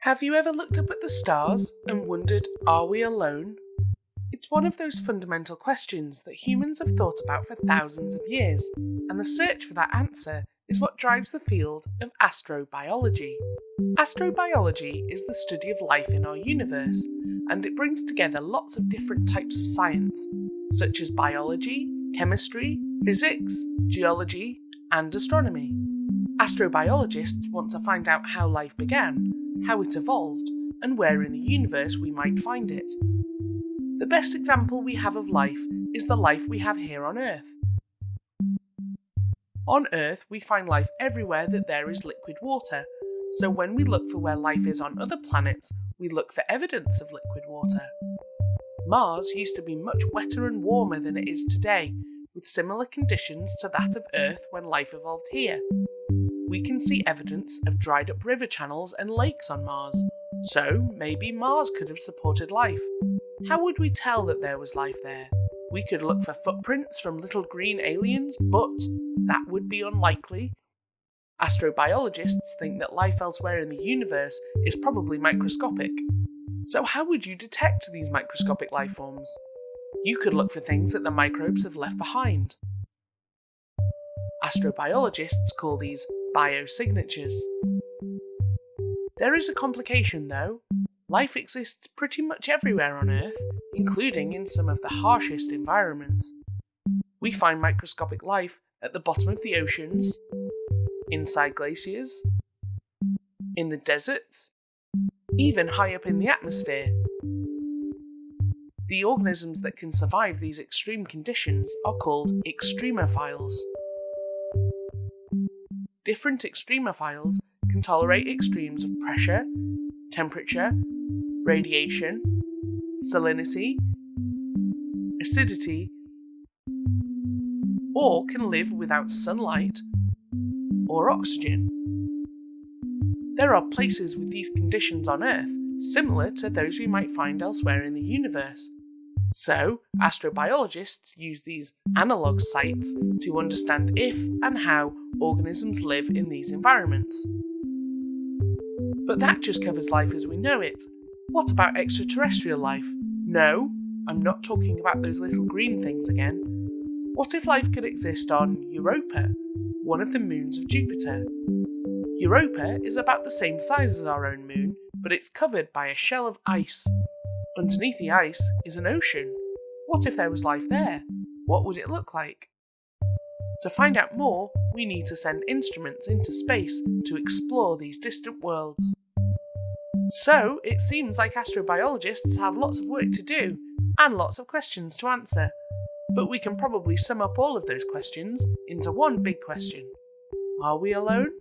Have you ever looked up at the stars and wondered, are we alone? It's one of those fundamental questions that humans have thought about for thousands of years, and the search for that answer is what drives the field of astrobiology. Astrobiology is the study of life in our universe, and it brings together lots of different types of science, such as biology, chemistry, physics, geology, and astronomy. Astrobiologists want to find out how life began, how it evolved, and where in the universe we might find it. The best example we have of life is the life we have here on Earth. On Earth, we find life everywhere that there is liquid water, so when we look for where life is on other planets, we look for evidence of liquid water. Mars used to be much wetter and warmer than it is today, with similar conditions to that of Earth when life evolved here. We can see evidence of dried up river channels and lakes on Mars, so maybe Mars could have supported life. How would we tell that there was life there? We could look for footprints from little green aliens, but that would be unlikely. Astrobiologists think that life elsewhere in the universe is probably microscopic. So, how would you detect these microscopic life forms? You could look for things that the microbes have left behind. Astrobiologists call these biosignatures. There is a complication though. Life exists pretty much everywhere on Earth, including in some of the harshest environments. We find microscopic life at the bottom of the oceans, inside glaciers, in the deserts, even high up in the atmosphere. The organisms that can survive these extreme conditions are called extremophiles. Different extremophiles can tolerate extremes of pressure, temperature, radiation, salinity, acidity, or can live without sunlight or oxygen. There are places with these conditions on Earth similar to those we might find elsewhere in the universe. So, astrobiologists use these analogue sites to understand if and how organisms live in these environments. But that just covers life as we know it. What about extraterrestrial life? No, I'm not talking about those little green things again. What if life could exist on Europa, one of the moons of Jupiter? Europa is about the same size as our own moon, but it's covered by a shell of ice. Underneath the ice is an ocean. What if there was life there? What would it look like? To find out more, we need to send instruments into space to explore these distant worlds. So, it seems like astrobiologists have lots of work to do and lots of questions to answer. But we can probably sum up all of those questions into one big question Are we alone?